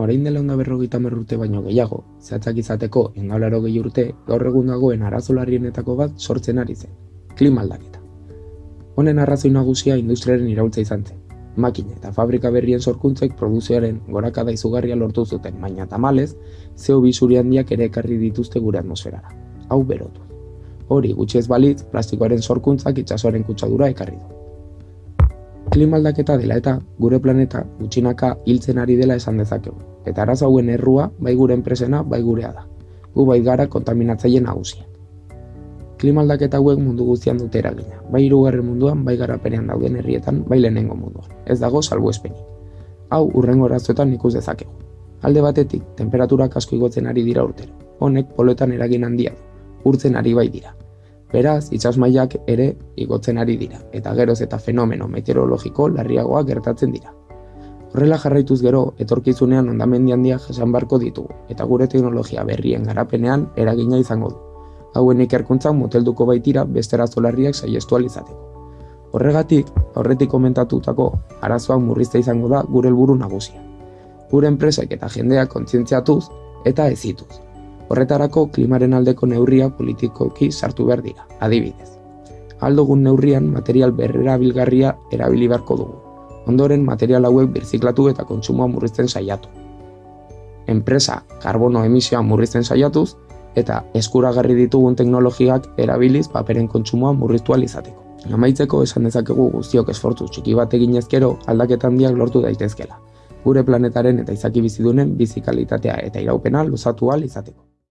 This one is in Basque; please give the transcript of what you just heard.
Orain dela onda berrogeita urte baino gehiago, zehatzak izateko engaularo gehi urte, gaur egun dagoen arazo larrienetako bat sortzen ari zen. Klima aldaketa. Honen arrazoi nagusia industriaren iraultza izan zen. Makina eta fabrika berrien sorkuntzek produzioaren gorakada izugarria lortu zuten, baina tamalez, CO2 zuri handiak ere ekarri dituzte gure atmosferara. Hau berotu. Hori gutxi ez balitz, plastikoaren sorkuntzak itsasoaren kutsadura ekarri du. Klima aldaketa dela eta gure planeta gutxinaka hiltzen ari dela esan dezakegu. Eta arazo hauen errua bai gure enpresena bai gurea da. Gu bai gara kontaminatzaile nagusia. Klima aldaketa hauek mundu guztian dute eragina. Bai hirugarren munduan, bai garapenean dauden herrietan, bai lehenengo munduan. Ez dago salbuespenik. Hau urrengo arazoetan ikus dezakegu. Alde batetik, temperaturak asko igotzen ari dira urtero. Honek poloetan eragin handia du. Urtzen ari bai dira. Beraz, itsasmailak ere igotzen ari dira, eta geroz eta fenomeno meteorologiko larriagoak gertatzen dira. Horrela jarraituz gero, etorkizunean ondamendi handia jasan barko ditugu, eta gure teknologia berrien garapenean eragina izango du. Hauen ikerkuntzan motelduko baitira beste arazolarriak saiestu izateko. Horregatik, aurretik komentatutako arazoak murrizta izango da gure helburu nagusia. Gure enpresek eta jendeak kontzientziatuz eta ezituz. Horretarako klimaren aldeko neurria politikoki sartu behar dira, adibidez. Aldogun neurrian material berrera bilgarria erabili beharko dugu. Ondoren material hauek birziklatu eta kontsumoa murrizten saiatu. Enpresa karbono emisioa murrizten saiatuz eta eskuragarri ditugun teknologiak erabiliz paperen kontsumoa murriztu izateko. Amaitzeko esan dezakegu guztiok esfortzu txiki bat egin ezkero aldaketan handiak lortu daitezkela. Gure planetaren eta izaki bizidunen bizi kalitatea eta iraupena luzatu izateko.